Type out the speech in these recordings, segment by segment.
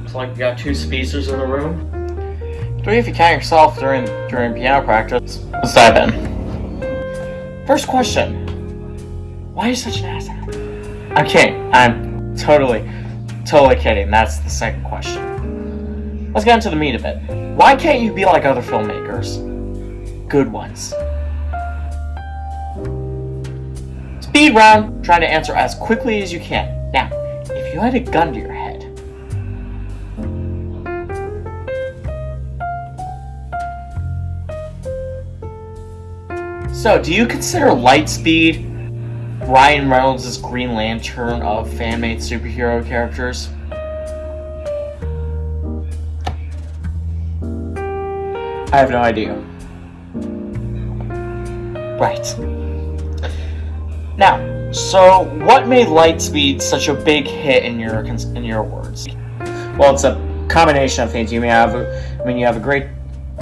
Looks like you got two speedsters in the room. Three if you count yourself during during piano practice. Let's dive in. First question. Why are you such an ass? I'm kidding. I'm totally, totally kidding. That's the second question. Let's get into the meat of it. Why can't you be like other filmmakers? Good ones. Speed round, trying to answer as quickly as you can. Now, if you had a gun to your head, So, do you consider Lightspeed Ryan Reynolds' Green Lantern of fan-made superhero characters? I have no idea. Right. Now, so what made Lightspeed such a big hit in your in your words? Well, it's a combination of things. You may have, I mean, you have a great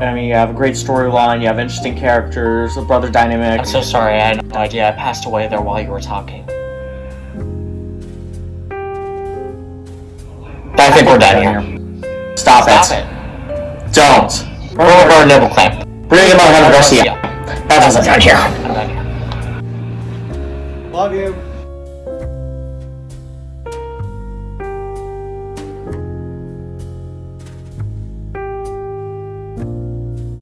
I mean, you have a great storyline, you have interesting characters, a brother dynamic. I'm so sorry, I had no idea. I passed away there while you were talking. I think we're done here. Stop, Stop it. it. Don't. We're over our nipple clamp. Bring him on Garcia. That doesn't done here. I'm done here. Love you.